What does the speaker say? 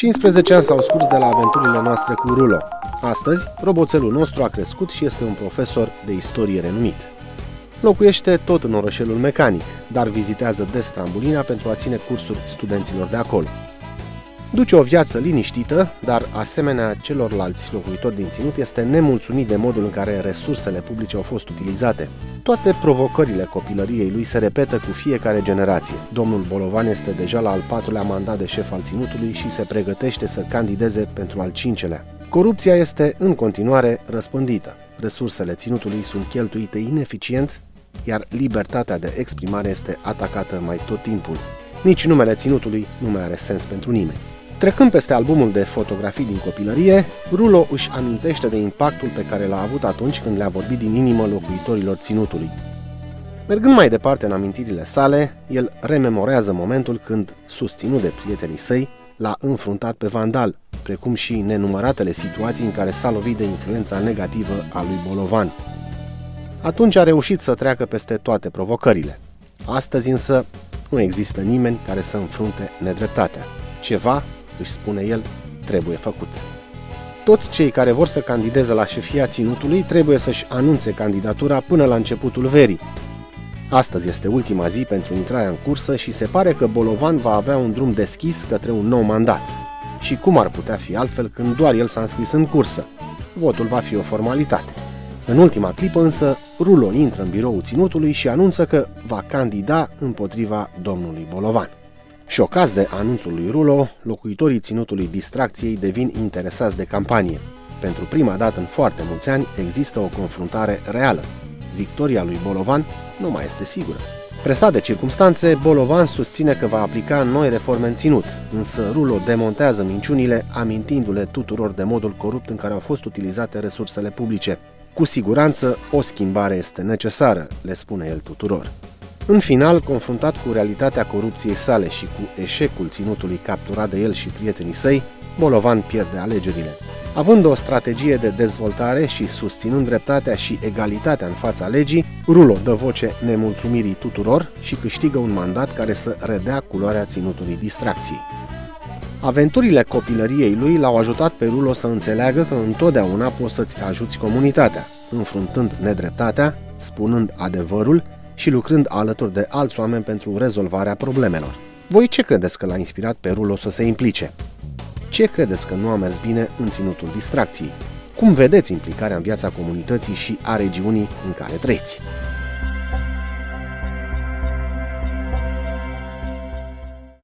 15 ani s-au scurs de la aventurile noastre cu Rulo. Astăzi, roboțelul nostru a crescut și este un profesor de istorie renumit. Locuiește tot în orășelul mecanic, dar vizitează des Trambulina pentru a ține cursuri studenților de acolo. Duce o viață liniștită, dar asemenea celorlalți locuitori din ținut este nemulțumit de modul în care resursele publice au fost utilizate. Toate provocările copilăriei lui se repetă cu fiecare generație. Domnul Bolovan este deja la al patrulea mandat de șef al ținutului și se pregătește să candideze pentru al cincelea. Corupția este în continuare răspândită. Resursele ținutului sunt cheltuite ineficient, iar libertatea de exprimare este atacată mai tot timpul. Nici numele ținutului nu mai are sens pentru nimeni. Trecând peste albumul de fotografii din copilărie, Rulo își amintește de impactul pe care l-a avut atunci când le-a vorbit din inimă locuitorilor ținutului. Mergând mai departe în amintirile sale, el rememorează momentul când, susținut de prietenii săi, l-a înfruntat pe Vandal, precum și nenumăratele situații în care s-a lovit de influența negativă a lui Bolovan. Atunci a reușit să treacă peste toate provocările. Astăzi însă nu există nimeni care să înfrunte nedreptatea. Ceva își spune el, trebuie făcut. Toți cei care vor să candideze la șefia ținutului trebuie să-și anunțe candidatura până la începutul verii. Astăzi este ultima zi pentru intrarea în cursă și se pare că Bolovan va avea un drum deschis către un nou mandat. Și cum ar putea fi altfel când doar el s-a înscris în cursă? Votul va fi o formalitate. În ultima clipă însă, Rulo intră în biroul ținutului și anunță că va candida împotriva domnului Bolovan. Șocați de anunțul lui Rulo, locuitorii ținutului distracției devin interesați de campanie. Pentru prima dată în foarte mulți ani există o confruntare reală. Victoria lui Bolovan nu mai este sigură. Presat de circumstanțe, Bolovan susține că va aplica noi reforme în ținut, însă Rulo demontează minciunile, amintindu-le tuturor de modul corupt în care au fost utilizate resursele publice. Cu siguranță, o schimbare este necesară, le spune el tuturor. În final, confruntat cu realitatea corupției sale și cu eșecul ținutului capturat de el și prietenii săi, Bolovan pierde alegerile. Având o strategie de dezvoltare și susținând dreptatea și egalitatea în fața legii, Rulo dă voce nemulțumirii tuturor și câștigă un mandat care să redea culoarea ținutului distracției. Aventurile copilăriei lui l-au ajutat pe Rulo să înțeleagă că întotdeauna poți să-ți ajuți comunitatea, înfruntând nedreptatea, spunând adevărul și lucrând alături de alți oameni pentru rezolvarea problemelor. Voi ce credeți că l-a inspirat pe Rulo să se implice? Ce credeți că nu a mers bine în ținutul distracției? Cum vedeți implicarea în viața comunității și a regiunii în care trăiți?